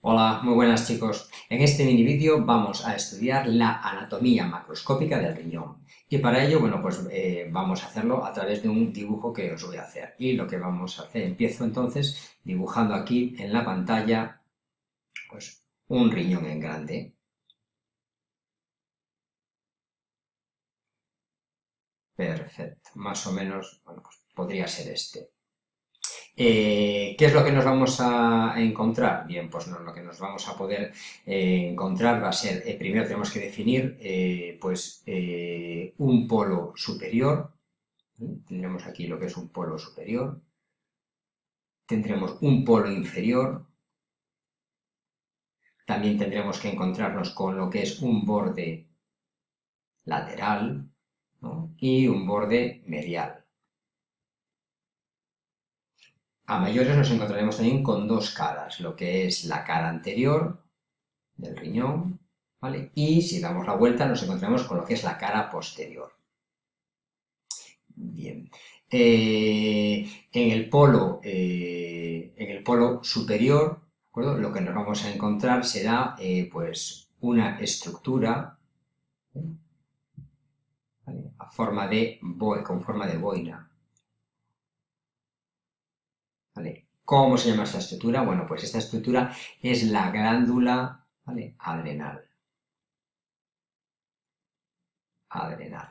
Hola, muy buenas chicos. En este mini vídeo vamos a estudiar la anatomía macroscópica del riñón. Y para ello, bueno, pues eh, vamos a hacerlo a través de un dibujo que os voy a hacer. Y lo que vamos a hacer, empiezo entonces dibujando aquí en la pantalla, pues un riñón en grande. Perfecto, más o menos, pues podría ser este. Eh, ¿Qué es lo que nos vamos a encontrar? Bien, pues lo que nos vamos a poder eh, encontrar va a ser, eh, primero tenemos que definir pues un polo superior, tendremos aquí lo que es un polo superior, tendremos un polo inferior, también tendremos que encontrarnos con lo que es un borde lateral y un borde medial. A mayores nos encontraremos también con dos caras, lo que es la cara anterior del riñón, ¿vale? Y si damos la vuelta nos encontraremos con lo que es la cara posterior. Bien. Eh, en, el polo, eh, en el polo superior, lo que nos vamos a encontrar será eh, pues una estructura a forma de, con forma de boina. ¿Cómo se llama esta estructura? Bueno, pues esta estructura es la glándula adrenal. Adrenal.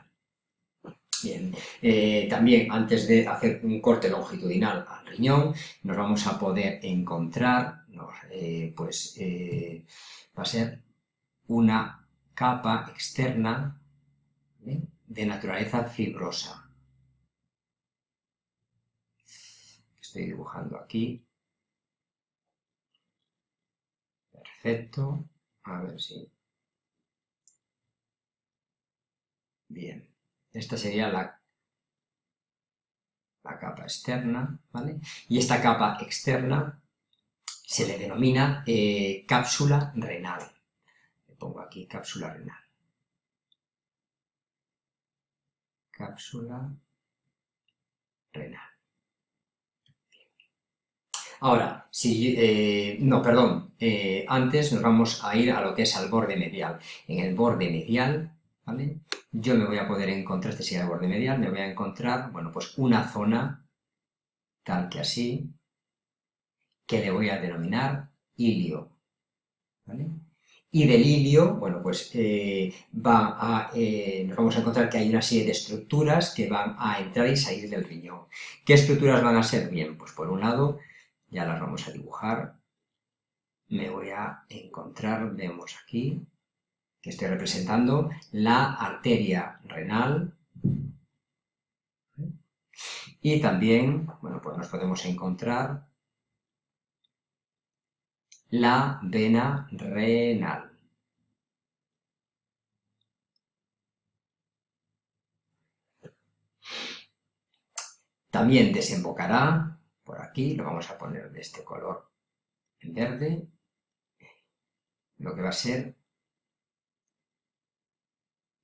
Bien, eh, también antes de hacer un corte longitudinal al riñón, nos vamos a poder encontrar, eh, pues eh, va a ser una capa externa de naturaleza fibrosa. Estoy dibujando aquí. Perfecto. A ver si... Bien. Esta sería la, la capa externa, ¿vale? Y esta capa externa se le denomina eh, cápsula renal. Le pongo aquí cápsula renal. Cápsula renal. Ahora, si, eh, no, perdón, eh, antes nos vamos a ir a lo que es al borde medial. En el borde medial, ¿vale? Yo me voy a poder encontrar, este sería el borde medial, me voy a encontrar, bueno, pues una zona, tal que así, que le voy a denominar ilio, ¿vale? Y del ilio, bueno, pues eh, va a, nos vamos a encontrar que hay una serie de estructuras que van a entrar y salir del riñón. ¿Qué estructuras van a ser? Bien, pues por un lado ya las vamos a dibujar. Me voy a encontrar, vemos aquí, que estoy representando la arteria renal. Y también, bueno, pues nos podemos encontrar la vena renal. También desembocará por aquí, lo vamos a poner de este color en verde, lo que va a ser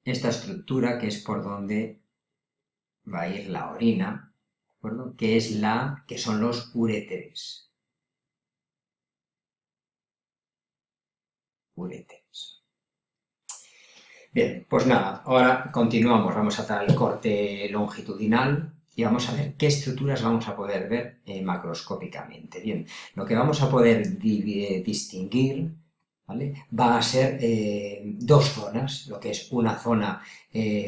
esta estructura que es por donde va a ir la orina, que es la, que son los uréteres. Uréteres. Bien, pues nada, ahora continuamos, vamos a dar el corte longitudinal y vamos a ver qué estructuras vamos a poder ver eh, macroscópicamente. Bien, lo que vamos a poder eh, distinguir va a ser eh, dos zonas, lo que es una zona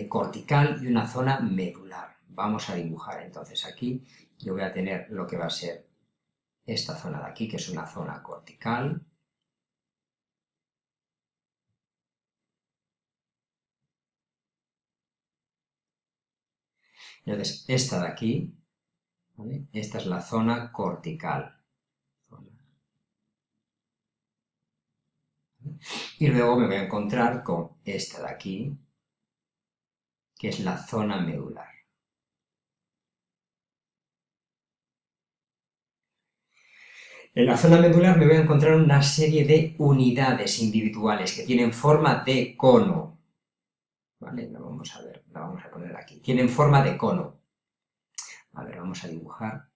cortical y una zona medular. Vamos a dibujar entonces aquí, yo voy a tener lo que va a ser esta zona de aquí, que es una zona cortical, Entonces, esta de aquí, esta es la zona cortical. Y luego me voy a encontrar con esta de aquí, que es la zona medular. En la zona medular me voy a encontrar una serie de unidades individuales que tienen forma de cono. ¿Vale? Lo vamos a ver, la vamos a poner aquí. Tienen forma de cono. A ver, vamos a dibujar.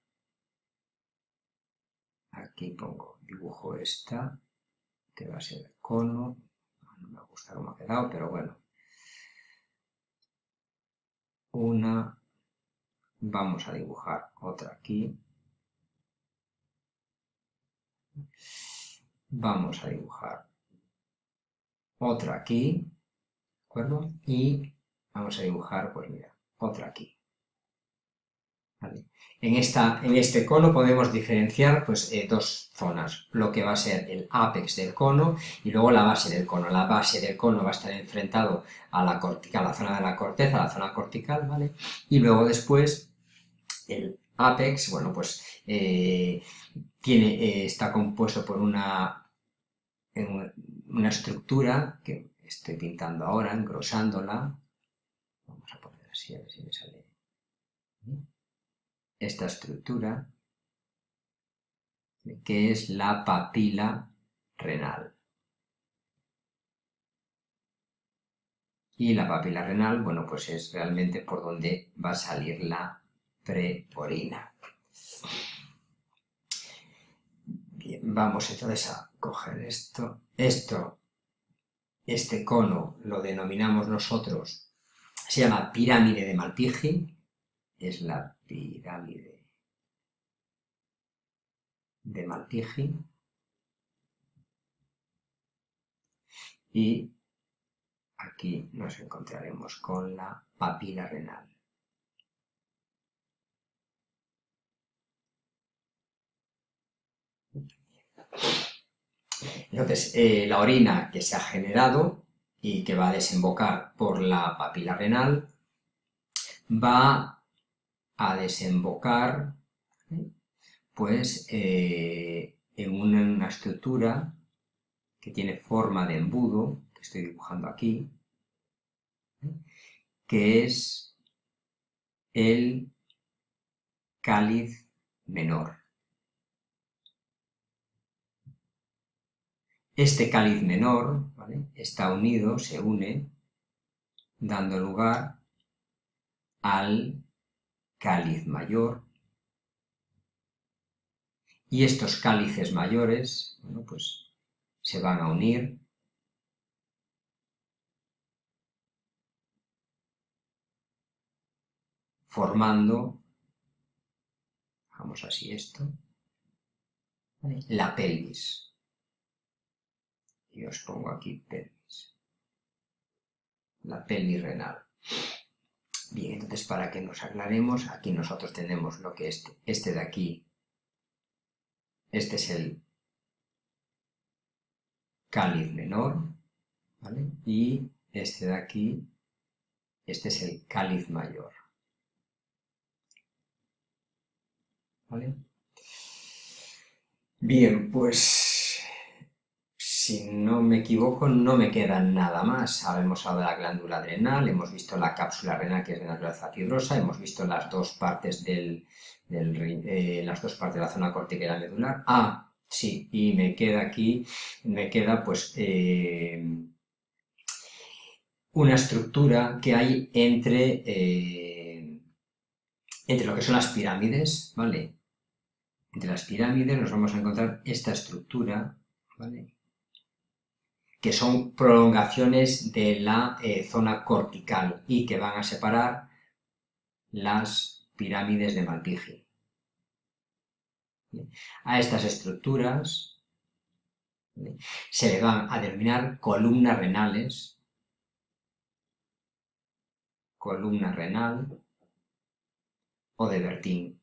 Aquí pongo, dibujo esta, este va a ser cono, no me gusta cómo ha quedado, pero bueno. Una, vamos a dibujar otra aquí. Vamos a dibujar otra aquí, ¿de Y vamos a dibujar, pues mira, otra aquí. En, esta, en este cono podemos diferenciar pues, eh, dos zonas, lo que va a ser el apex del cono y luego la base del cono. La base del cono va a estar enfrentado a la, cortical, la zona de la corteza, a la zona cortical, ¿vale? Y luego después el apex, bueno, pues eh, tiene, eh, está compuesto por una, una estructura que estoy pintando ahora, engrosándola. Vamos a poner así, a ver si me sale esta estructura, que es la papila renal. Y la papila renal, bueno, pues es realmente por donde va a salir la preorina. Bien, vamos entonces a coger esto. Esto, este cono, lo denominamos nosotros, se llama pirámide de Malpighi, es la pirámide de Malpighi y aquí nos encontraremos con la papila renal. Entonces, eh, la orina que se ha generado y que va a desembocar por la papila renal va a desembocar pues eh, en una, estructura que tiene forma de embudo, que estoy dibujando aquí, que es el cáliz menor. Este cáliz menor está unido, se une, dando lugar al cáliz mayor. Y estos cálices mayores, bueno, pues se van a unir formando, vamos así esto, la pelvis. Y os pongo aquí pelvis. La pelvis renal. Bien, entonces para que nos aclaremos, aquí nosotros tenemos lo que es este, este de aquí, este es el cáliz menor, ¿vale? Y este de aquí, este es el cáliz mayor. ¿Vale? Bien, pues si no me equivoco, no me queda nada más. Hemos hablado de la glándula adrenal, hemos visto la cápsula renal que es de naturaleza fibrosa, hemos visto las dos partes eh, las dos partes de la zona cortical medular. Ah, sí, y me queda aquí, me queda pues eh, una estructura que hay entre, eh, entre lo que son las pirámides, ¿vale? Entre las pirámides nos vamos a encontrar esta estructura, ¿vale? Que son prolongaciones de la eh, zona cortical y que van a separar las pirámides de Malpighi. A estas estructuras se le van a denominar columnas renales, columna renal o de Bertin.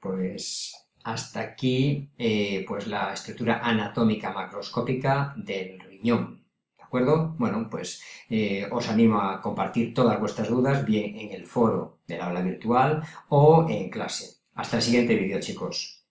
Pues hasta aquí, eh, pues la estructura anatómica macroscópica del riñón. ¿De acuerdo? Bueno, pues eh, os animo a compartir todas vuestras dudas, bien en el foro del aula virtual o en clase. Hasta el siguiente vídeo, chicos.